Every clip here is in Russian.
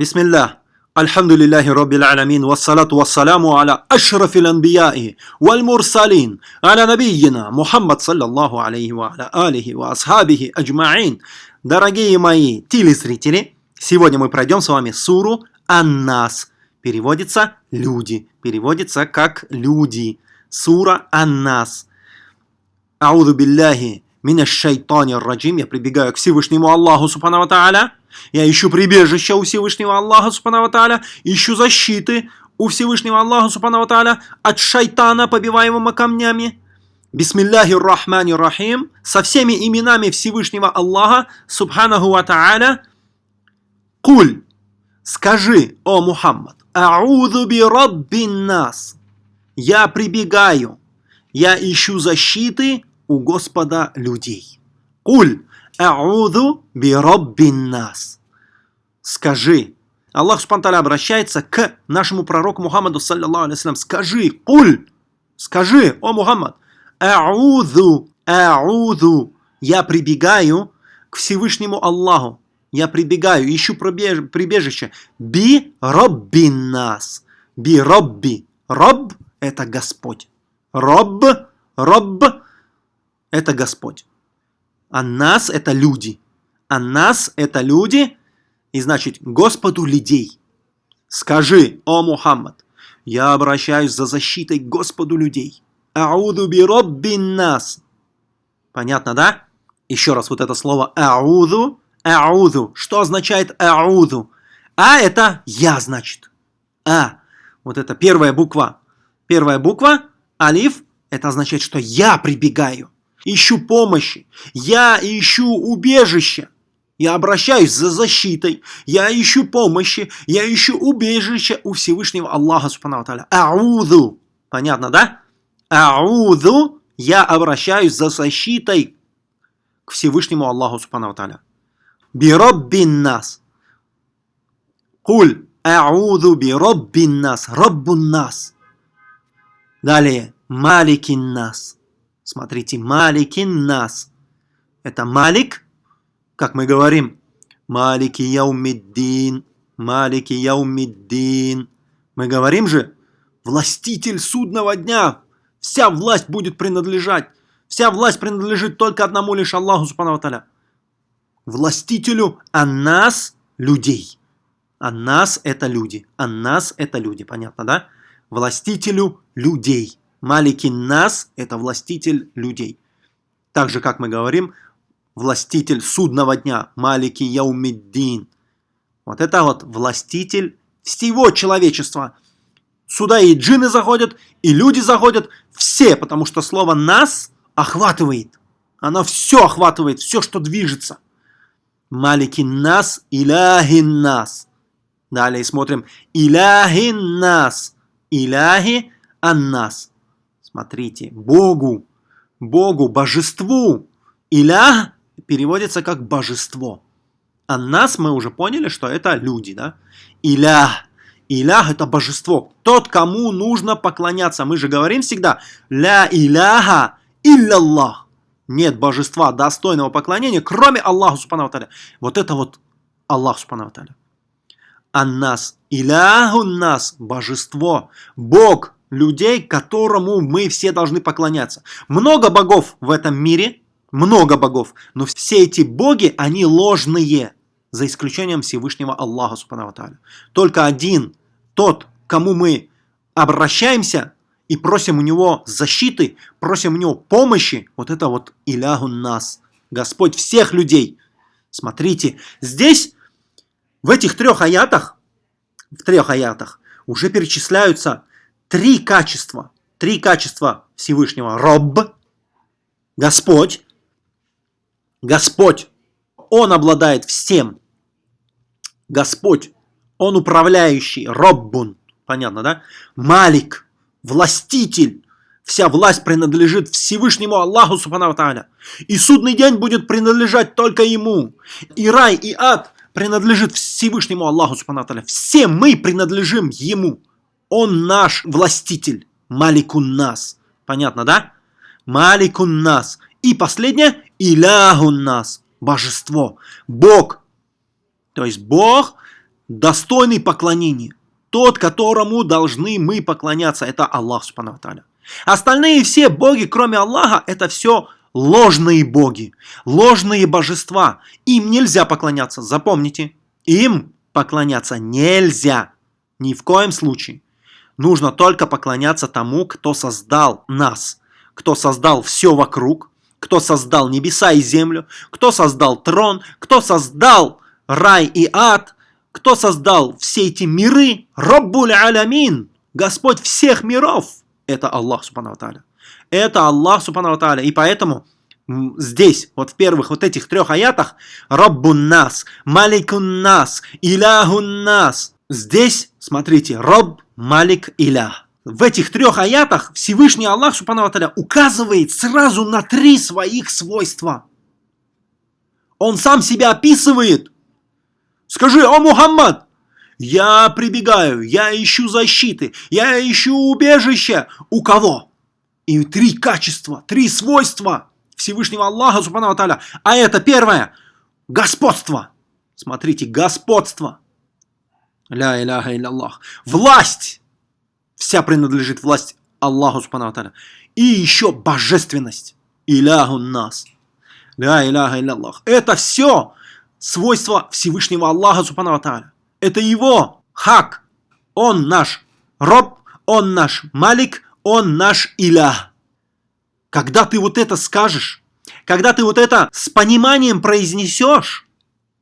Бисмиллах. Альхамдулиллахи Роббил Аламин. Вассалату вассаламу аля ашрафил анбияи валь мурсалин. Аля набийина Мухаммад саллаллаху алейхи ва аля алихи ва асхабихи. Дорогие мои телезрители, сегодня мы пройдем с вами суру Аннас. Переводится «люди». Переводится как «люди». Сура Аннас. Ауду билляхи минаш шайтани раджим. Я прибегаю к Всевышнему Аллаху Субхану Тааля я ищу прибежища у Всевышнего Аллаха Субхану Тааля, ищу защиты у Всевышнего Аллаха Субхану Тааля от шайтана, побиваемого камнями. Бисмилляхи рахмани рахим, со всеми именами Всевышнего Аллаха Субханаху Тааля, Куль, скажи, о Мухаммад, Ауду би раббин нас, я прибегаю, я ищу защиты у Господа людей. Куль а'уду би роббин нас. Скажи. Аллах Субтитры обращается к нашему пророку Мухаммаду, саллиллаху алейхи Скажи, куль, скажи, о Мухаммад, а'уду, а'уду. Я прибегаю к Всевышнему Аллаху. Я прибегаю, ищу прибежище. Би роббин нас. Би робби. Роб – это Господь. Роб, роб – это Господь. А нас – это люди. А нас – это люди, и значит, Господу людей. Скажи, о Мухаммад, я обращаюсь за защитой Господу людей. Ауду би роббин нас. Понятно, да? Еще раз вот это слово ауду, ауду. Что означает ауду? А это я, значит. А. Вот это первая буква. Первая буква, алиф, это означает, что я прибегаю ищу помощи, я ищу убежища. Я обращаюсь за защитой, я ищу помощи, я ищу убежища у Всевышнего Аллаха Субхану Ауду. Понятно, да? Ауду. Я обращаюсь за защитой к Всевышнему Аллаху Субхану Бироббин нас. Куль ауду бироббин нас. Роббун нас. Далее. Маликин нас. Смотрите, Маликин нас. Это Малик, как мы говорим, Малики Яумиддин, Малики Яумиддин. Мы говорим же, властитель судного дня. Вся власть будет принадлежать. Вся власть принадлежит только одному лишь Аллаху Субхану Таля. Властителю, а нас людей. А нас это люди. А нас это люди. Понятно, да? Властителю людей. Маликин нас – это властитель людей. Так же, как мы говорим, властитель судного дня, Малики Яумиддин. Вот это вот властитель всего человечества. Сюда и джины заходят, и люди заходят, все, потому что слово «нас» охватывает. Оно все охватывает, все, что движется. Маликин нас, иляхин нас. Далее смотрим. Иляхин нас. Иляхи аннас. Смотрите, Богу, Богу, божеству. Иля переводится как божество. А нас мы уже поняли, что это люди, да? Иля. Илях это божество. Тот, кому нужно поклоняться. Мы же говорим всегда ля иляха илляллах. Нет божества достойного поклонения, кроме Аллаха Субхану Вот это вот Аллах Субхану А нас, иляху нас, божество, Бог, людей, которому мы все должны поклоняться. Много богов в этом мире, много богов, но все эти боги, они ложные, за исключением Всевышнего Аллаха Субхану Только один, тот, кому мы обращаемся и просим у него защиты, просим у него помощи, вот это вот Илягу нас, Господь всех людей. Смотрите, здесь, в этих трех аятах, в трех аятах, уже перечисляются три качества. Три качества Всевышнего. Роб, Господь. Господь, Он обладает всем. Господь, Он управляющий. Роббун, понятно, да? Малик, властитель. Вся власть принадлежит Всевышнему Аллаху Субхану Тааля. И судный день будет принадлежать только Ему. И рай, и ад принадлежит Всевышнему Аллаху Субхану Тааля. Все мы принадлежим Ему. Он наш властитель. Маликун нас. Понятно, да? Маликун нас. И последнее. Илягун нас. Божество. Бог. То есть Бог достойный поклонения. Тот, которому должны мы поклоняться, это Аллах Субхану Тааля. Остальные все боги, кроме Аллаха, это все ложные боги, ложные божества. Им нельзя поклоняться, запомните. Им поклоняться нельзя. Ни в коем случае. Нужно только поклоняться тому, кто создал нас, кто создал все вокруг, кто создал небеса и землю, кто создал трон, кто создал рай и ад, кто создал все эти миры, Раббуль Алямин, Господь всех миров, это Аллах Субхану Тааля. Это Аллах Субхану Тааля. И поэтому здесь, вот в первых вот этих трех аятах, Раббун нас, Маликун нас, Иляхун нас. Здесь, смотрите, Рабб Малик Иля. В этих трех аятах Всевышний Аллах Субхану Аталя указывает сразу на три своих свойства. Он сам себя описывает. Скажи, о Мухаммад, я прибегаю, я ищу защиты, я ищу убежище. У кого? И три качества, три свойства Всевышнего Аллаха Субхану Аталя. А это первое, господство. Смотрите, господство. Ля иляха Аллах. Власть. Вся принадлежит власть Аллаху Субхану. И еще божественность. Иляху нас. Ля иляха Аллах. Это все свойства Всевышнего Аллаха Субхану. Это его хак. Он наш роб, он наш малик, он наш илях. Когда ты вот это скажешь, когда ты вот это с пониманием произнесешь,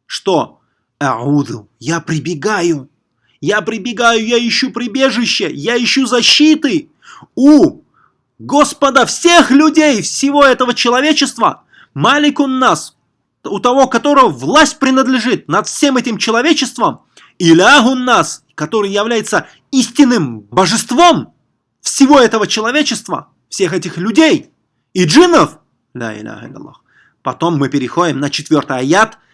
что «Ауду, я прибегаю я прибегаю, я ищу прибежище, я ищу защиты у Господа всех людей, всего этого человечества. Маликун нас, у того, которого власть принадлежит над всем этим человечеством. Илягун нас, который является истинным божеством всего этого человечества, всех этих людей и джиннов. Потом мы переходим на четвертый аят –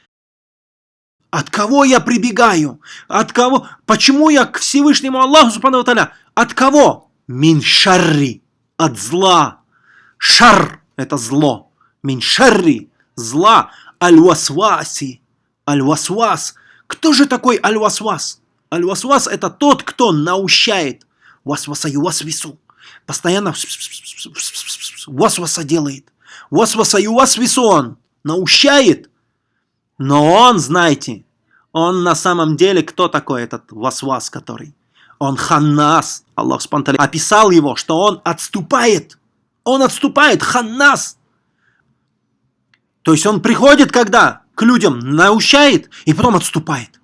от кого я прибегаю? От кого? Почему я к Всевышнему Аллаху Субхану Таля? От кого? Мин шарри. От зла. Шар – это зло. Мин шарри – зла. Аль-васваси. Аль-васвас. Кто же такой аль-васвас? Аль-васвас – это тот, кто наущает. Васвасаю васвису. Постоянно васваса делает. Васвасаю васвису он. Наущает. Но он, знаете, он на самом деле кто такой этот Васвас, который? Он Ханнас. Аллах спонтанно описал его, что он отступает. Он отступает, Ханнас. То есть он приходит когда? К людям, наущает и потом отступает.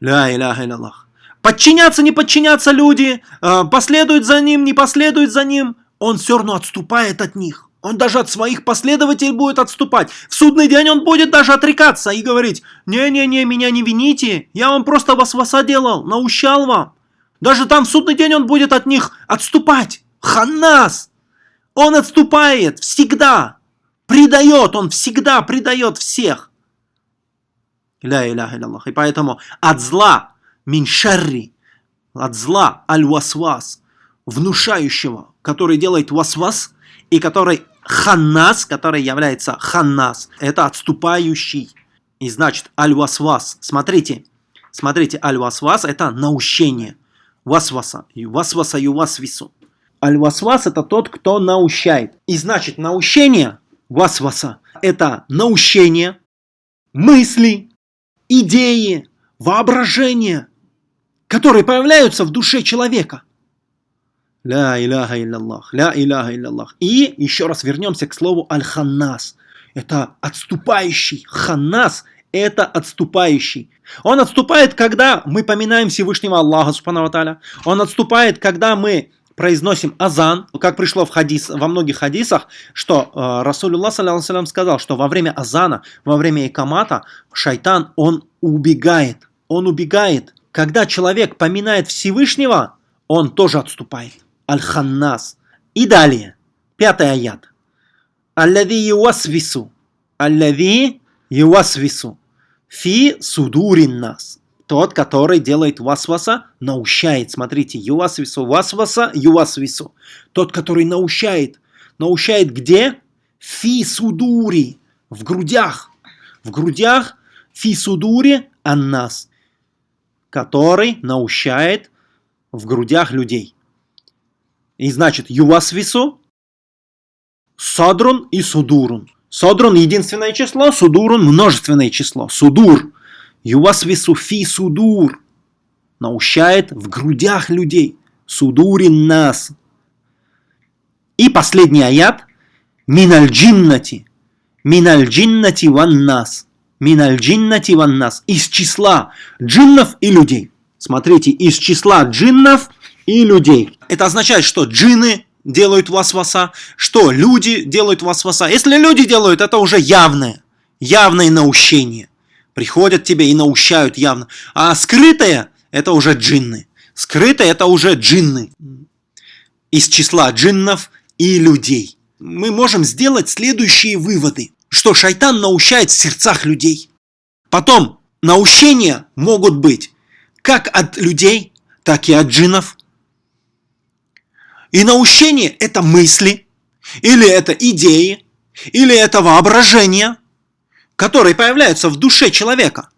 Ля иляха Аллах. Подчиняться, не подчиняться люди, э, последуют за ним, не последуют за ним. Он все равно отступает от них. Он даже от своих последователей будет отступать. В судный день он будет даже отрекаться и говорить, «Не-не-не, меня не вините, я вам просто вас делал, наущал вам». Даже там в судный день он будет от них отступать. Ханнас! Он отступает всегда. Предает, он всегда предает всех. И поэтому от зла, миншарри, от зла аль-васвас, внушающего, который делает васвас, и который ханнас, который является ханнас, это отступающий. И значит, аль-васвас, смотрите, смотрите, аль-васвас это наущение. Васваса, васваса ювасвису. Аль-васвас это тот, кто наущает. И значит, наущение, васваса, это наущение, мысли, идеи, воображение, которые появляются в душе человека – Ля иляха илляллах, ля иляха илляллах. И еще раз вернемся к слову аль-ханнас. Это отступающий. Ханнас – это отступающий. Он отступает, когда мы поминаем Всевышнего Аллаха, субхану Он отступает, когда мы произносим азан, как пришло в хадис, во многих хадисах, что э, Расулюллах салям, сказал, что во время азана, во время икамата, шайтан, он убегает. Он убегает. Когда человек поминает Всевышнего, он тоже отступает. Аль-Ханнас. И далее, пятый аят. Аллави ювасвису. Аллави ювасвису. Фи судурин нас. Тот, который делает васваса, наущает. Смотрите, ювасвису, васваса, ювасвису. Тот, который наущает. Наущает где? Фи судури. В грудях. В грудях фи судури аннас. который наущает в грудях людей. И значит, ювасвису, садрун и судурун. Садрун единственное число, судурун множественное число. Судур. Ювасвису фи судур. Наущает в грудях людей. Судурин нас. И последний аят. Миналь джиннати. Миналь джиннати ван нас. Миналь джиннати ван нас. Из числа джиннов и людей. Смотрите, из числа джиннов и людей. Это означает, что джинны делают васваса, что люди делают васваса. Если люди делают, это уже явное, явное наущение. Приходят тебе и наущают явно. А скрытое – это уже джинны. Скрытое – это уже джинны. Из числа джиннов и людей. Мы можем сделать следующие выводы. Что шайтан наущает в сердцах людей. Потом, наущения могут быть как от людей, так и от джинов. И наущение – это мысли, или это идеи, или это воображение, которые появляются в душе человека.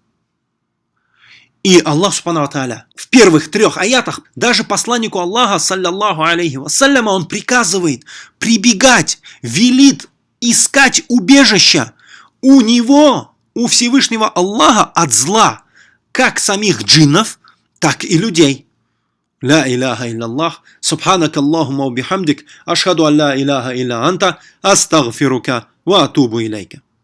И Аллах Субхану в первых трех аятах даже посланнику Аллаха, саллаллаху алейхи вассаляма, он приказывает прибегать, велит искать убежища у него, у Всевышнего Аллаха от зла, как самих джиннов, так и людей. لا إله إلا الله. سبحانك اللهم وبحمدك أشهد أن لا إله إلا أنت أستغفرك وأتوب إليك.